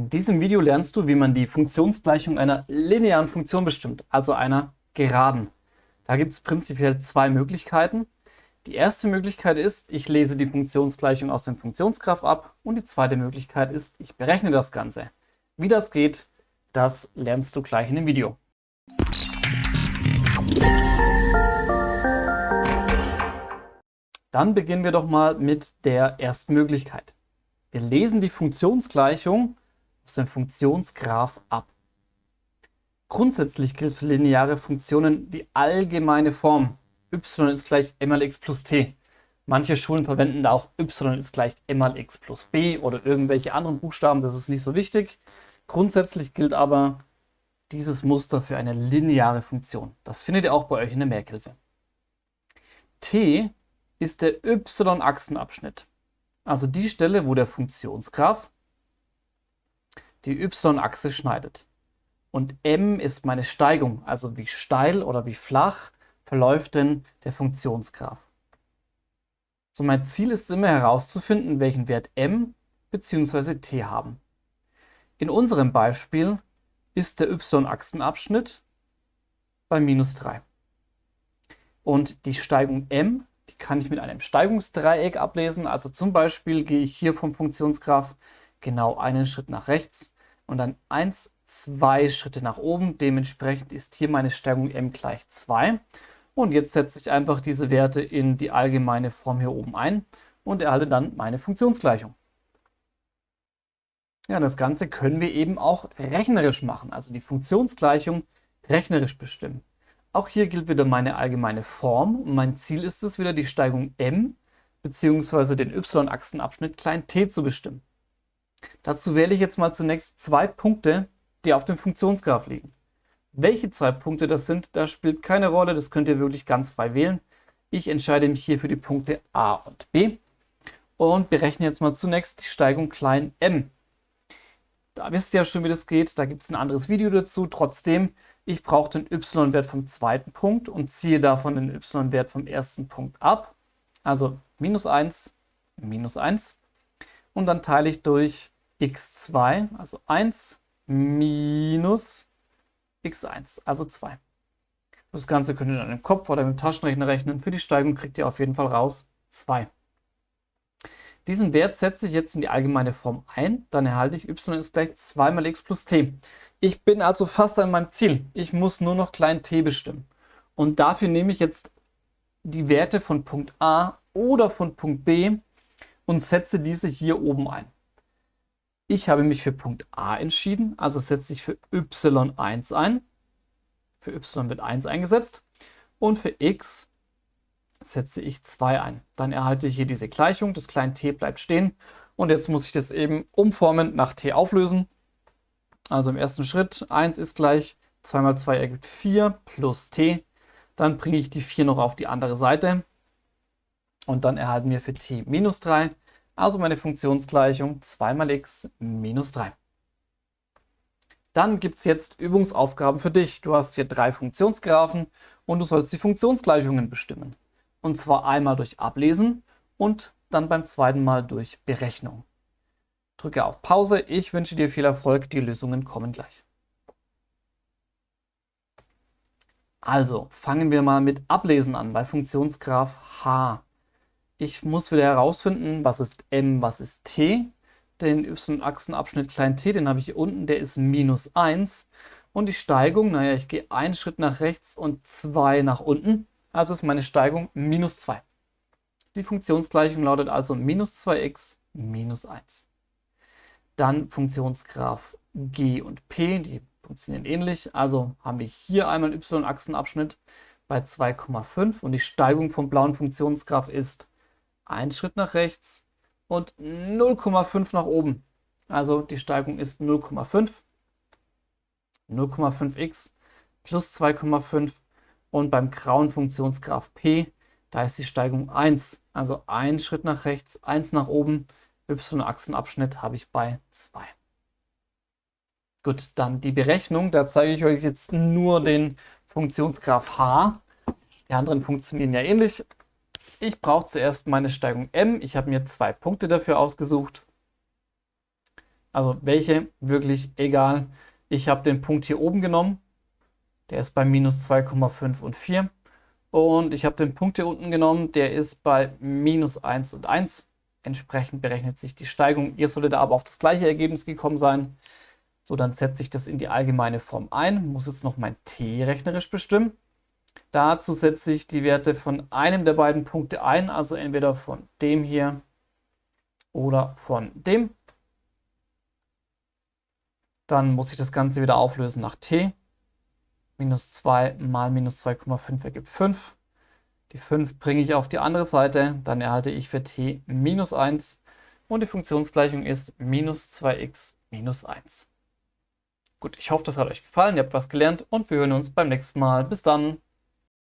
In diesem Video lernst du, wie man die Funktionsgleichung einer linearen Funktion bestimmt, also einer Geraden. Da gibt es prinzipiell zwei Möglichkeiten. Die erste Möglichkeit ist, ich lese die Funktionsgleichung aus dem Funktionsgraph ab und die zweite Möglichkeit ist, ich berechne das Ganze. Wie das geht, das lernst du gleich in dem Video. Dann beginnen wir doch mal mit der ersten Möglichkeit. Wir lesen die Funktionsgleichung aus dem Funktionsgraph ab. Grundsätzlich gilt für lineare Funktionen die allgemeine Form y ist gleich m mal x plus t. Manche Schulen verwenden da auch y ist gleich m mal x plus b oder irgendwelche anderen Buchstaben, das ist nicht so wichtig. Grundsätzlich gilt aber dieses Muster für eine lineare Funktion. Das findet ihr auch bei euch in der Merkhilfe. t ist der y-Achsenabschnitt, also die Stelle, wo der Funktionsgraph die y-Achse schneidet. Und m ist meine Steigung, also wie steil oder wie flach verläuft denn der Funktionsgraph. So, mein Ziel ist immer herauszufinden, welchen Wert m bzw. t haben. In unserem Beispiel ist der y-Achsenabschnitt bei minus 3. Und die Steigung m, die kann ich mit einem Steigungsdreieck ablesen. Also zum Beispiel gehe ich hier vom Funktionsgraph genau einen Schritt nach rechts und dann 1, 2 Schritte nach oben. Dementsprechend ist hier meine Steigung m gleich 2. Und jetzt setze ich einfach diese Werte in die allgemeine Form hier oben ein und erhalte dann meine Funktionsgleichung. Ja, das Ganze können wir eben auch rechnerisch machen, also die Funktionsgleichung rechnerisch bestimmen. Auch hier gilt wieder meine allgemeine Form und mein Ziel ist es wieder die Steigung m bzw. den y-Achsenabschnitt klein t zu bestimmen. Dazu wähle ich jetzt mal zunächst zwei Punkte, die auf dem Funktionsgraph liegen. Welche zwei Punkte das sind, das spielt keine Rolle, das könnt ihr wirklich ganz frei wählen. Ich entscheide mich hier für die Punkte a und b und berechne jetzt mal zunächst die Steigung klein m. Da wisst ihr ja schon, wie das geht, da gibt es ein anderes Video dazu. Trotzdem, ich brauche den y-Wert vom zweiten Punkt und ziehe davon den y-Wert vom ersten Punkt ab. Also minus 1, minus 1 und dann teile ich durch x2, also 1 minus x1, also 2. Das Ganze könnt ihr dann im Kopf oder im Taschenrechner rechnen. Für die Steigung kriegt ihr auf jeden Fall raus 2. Diesen Wert setze ich jetzt in die allgemeine Form ein, dann erhalte ich y ist gleich 2 mal x plus t. Ich bin also fast an meinem Ziel. Ich muss nur noch klein t bestimmen. Und dafür nehme ich jetzt die Werte von Punkt A oder von Punkt B und setze diese hier oben ein. Ich habe mich für Punkt A entschieden, also setze ich für y1 ein. Für y wird 1 eingesetzt und für x setze ich 2 ein. Dann erhalte ich hier diese Gleichung, das kleine t bleibt stehen und jetzt muss ich das eben umformen nach t auflösen. Also im ersten Schritt 1 ist gleich 2 mal 2 ergibt 4 plus t. Dann bringe ich die 4 noch auf die andere Seite und dann erhalten wir für t minus 3 also meine Funktionsgleichung 2 mal x minus 3. Dann gibt es jetzt Übungsaufgaben für dich. Du hast hier drei Funktionsgraphen und du sollst die Funktionsgleichungen bestimmen. Und zwar einmal durch Ablesen und dann beim zweiten Mal durch Berechnung. Drücke auf Pause. Ich wünsche dir viel Erfolg. Die Lösungen kommen gleich. Also fangen wir mal mit Ablesen an bei Funktionsgraph h. Ich muss wieder herausfinden, was ist m, was ist t. Den y-Achsenabschnitt klein t, den habe ich hier unten, der ist minus 1. Und die Steigung, naja, ich gehe einen Schritt nach rechts und zwei nach unten. Also ist meine Steigung minus 2. Die Funktionsgleichung lautet also minus 2x minus 1. Dann Funktionsgraph g und p, die funktionieren ähnlich. Also haben wir hier einmal y-Achsenabschnitt bei 2,5 und die Steigung vom blauen Funktionsgraph ist einen Schritt nach rechts und 0,5 nach oben. Also die Steigung ist 0,5. 0,5x plus 2,5 und beim grauen Funktionsgraph p, da ist die Steigung 1. Also ein Schritt nach rechts, 1 nach oben, y-Achsenabschnitt habe ich bei 2. Gut, dann die Berechnung, da zeige ich euch jetzt nur den Funktionsgraph h. Die anderen funktionieren ja ähnlich. Ich brauche zuerst meine Steigung m. Ich habe mir zwei Punkte dafür ausgesucht. Also welche, wirklich egal. Ich habe den Punkt hier oben genommen. Der ist bei minus 2,5 und 4. Und ich habe den Punkt hier unten genommen. Der ist bei minus 1 und 1. Entsprechend berechnet sich die Steigung. Ihr solltet aber auf das gleiche Ergebnis gekommen sein. So, dann setze ich das in die allgemeine Form ein. Muss jetzt noch mein t rechnerisch bestimmen. Dazu setze ich die Werte von einem der beiden Punkte ein, also entweder von dem hier oder von dem. Dann muss ich das Ganze wieder auflösen nach t. Minus 2 mal minus 2,5 ergibt 5. Die 5 bringe ich auf die andere Seite, dann erhalte ich für t minus 1 und die Funktionsgleichung ist minus 2x minus 1. Gut, ich hoffe, das hat euch gefallen, ihr habt was gelernt und wir hören uns beim nächsten Mal. Bis dann!